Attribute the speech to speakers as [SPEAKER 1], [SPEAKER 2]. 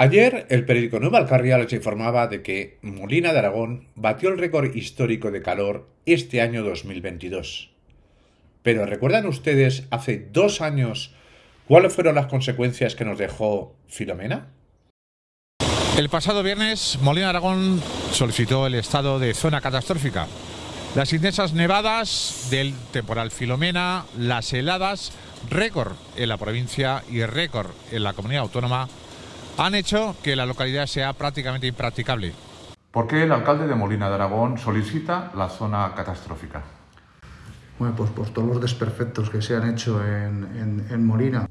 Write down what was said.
[SPEAKER 1] Ayer el periódico Nueva Alcarria les informaba de que Molina de Aragón batió el récord histórico de calor este año 2022. Pero ¿recuerdan ustedes hace dos años cuáles fueron las consecuencias que nos dejó Filomena?
[SPEAKER 2] El pasado viernes Molina de Aragón solicitó el estado de zona catastrófica. Las intensas nevadas del temporal Filomena, las heladas, récord en la provincia y récord en la comunidad autónoma han hecho que la localidad sea prácticamente impracticable.
[SPEAKER 3] ¿Por qué el alcalde de Molina de Aragón solicita la zona catastrófica?
[SPEAKER 4] Bueno, pues por todos los desperfectos que se han hecho en, en, en Molina